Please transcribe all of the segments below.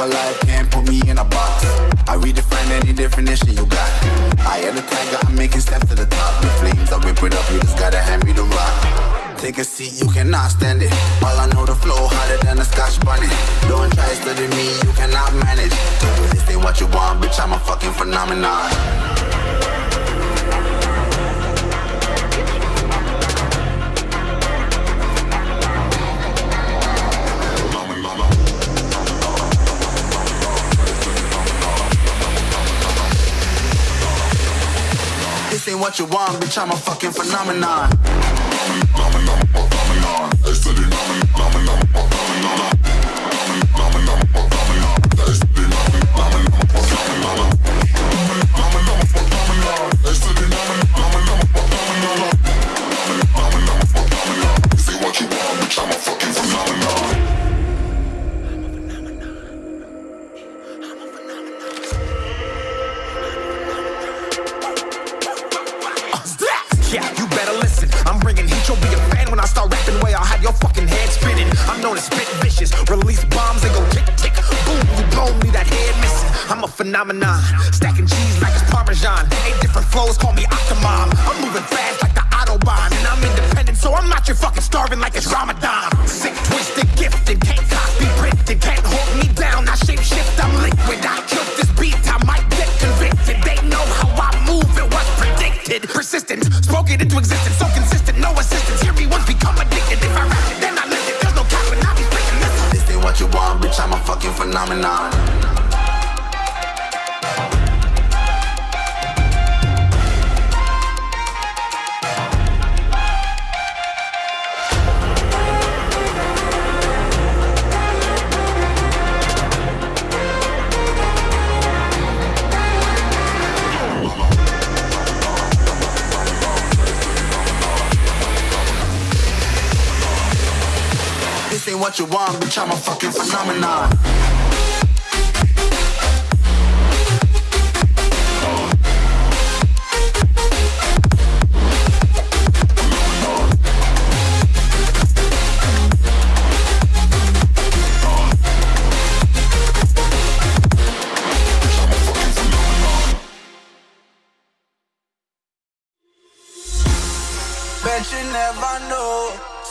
alive, can't put me in a box. I redefine any definition you got. I am the tiger, I'm making steps to the top. The flames, I whip it up, you just gotta hand me the rock. Take a seat, you cannot stand it. All I know, the flow harder than a scotch bunny. Don't try study me, you cannot manage. This ain't what you want, bitch, I'm a fucking phenomenon. This ain't what you want, bitch, I'm a fucking phenomenon. Yeah, vicious. Release bombs and go tick tick. Boom, you blown me that head missing. I'm a phenomenon. Stacking cheese like it's Parmesan. Eight different flows, call me Octomom. I'm moving fast like the Autobahn. And I'm independent, so I'm not your fucking starving like it's Ramadan. What you want, bitch, I'm a fucking phenomenon.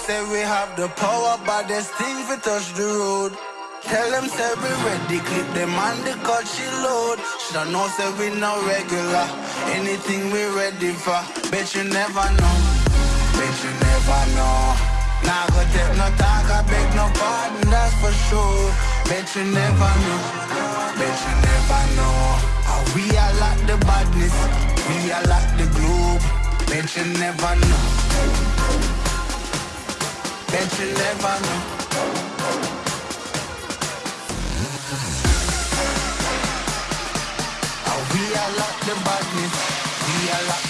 Say we have the power, but there's things we touch the road. Tell them say we ready, clip them on the cut she load. Shoulda know say we no regular. Anything we ready for. Bet you never know. Bet you never know. Nah go take no talk, I beg no pardon, that's for sure. Bet you never know. Bet you never know. How we are like the badness, we are like the globe. Bet you never know. Bet you never know. How we are the badness, we are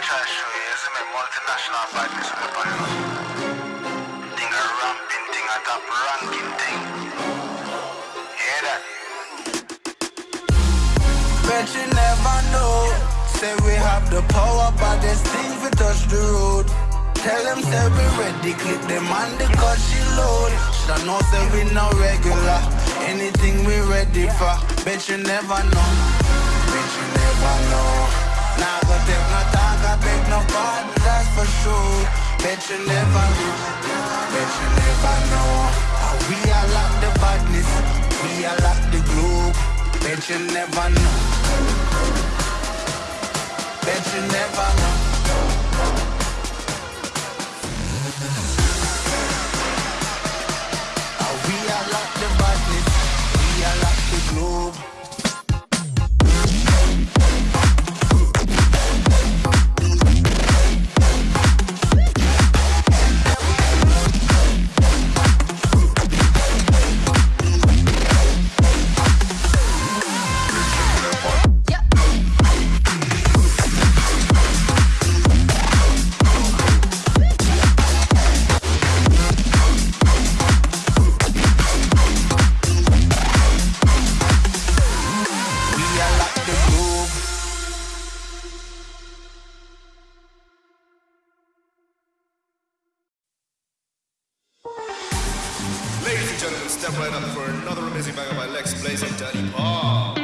To show you, is a multinational. Thing a ramping thing, a top ranking thing. Hear that? Bet you never know. Say we have the power, but there's things we touch the road. Tell them say we ready, clip them on the she load. Shoulda know say we no regular. Anything we ready for. Bet you never know. Bet you never know. Nah go take no talk, I beg no pardon, that's for sure. Bet you never know. Bet you never know. How we are like the badness, we are like the globe. Bet you never know. Bet you never know. Yourself right up for another amazing banger by Lex Blaze and Daddy Paul.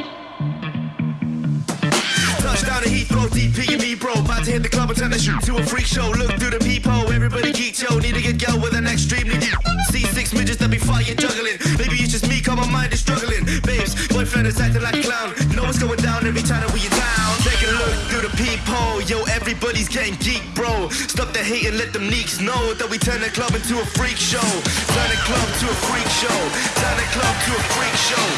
Touchdown to Heathrow, DP and me, bro. About to hit the club and turn the shoot to a freak show. Look through the peephole, everybody geek, yo. Need to get girl with an extremely deep. See six midgets that be fighting, juggling. Maybe it's just me, cause my mind is struggling. Babes, boyfriend is acting like a clown. Know what's going down every time that we are down. Take a look through the peephole, yo. Everybody's getting geek, bro. Stop the hate and let them neeks know that we turn the club into a freak show. Turn the club to a freak show. Turn the club to a freak show.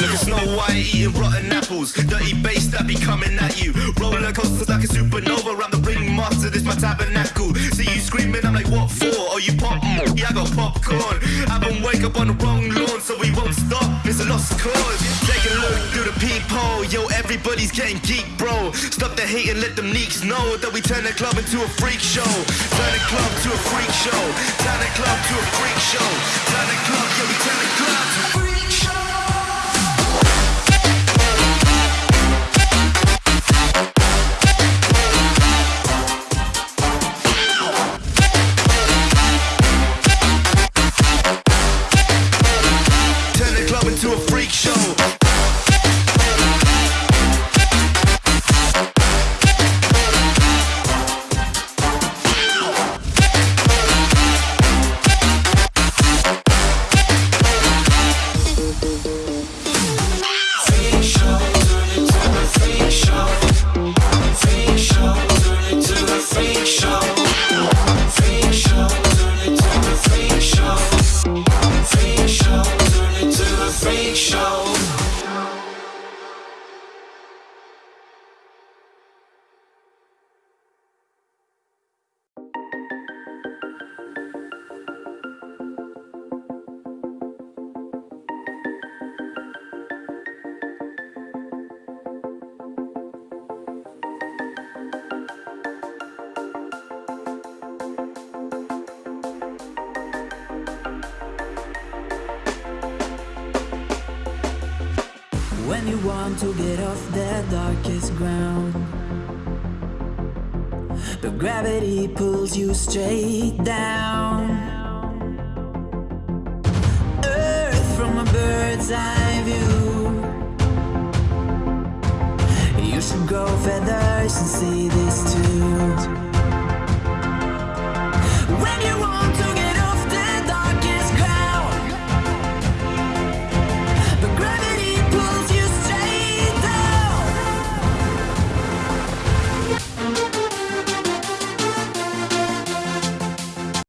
Look at Snow White eating rotten apples. Dirty bass that be coming at you. Roller coasters like a supernova. I'm the ringmaster, this my tabernacle. See you screaming, I'm like, what for? Oh, you pop? Mm, Yeah, I got popcorn. I been wake up on the wrong lawn, so we won't stop. It's a lost cause. Take a look through the peephole. Yo, everybody's getting geek, bro. Stop the hate and let them neeks know that we turn the club into a freak show. Turn the club to a freak show. Turn the club to a freak show. Turn the club, yeah, we turn the club to a freak show. Want to get off the darkest ground, but gravity pulls you straight down. Earth from a bird's eye view. You should grow feathers and see this too.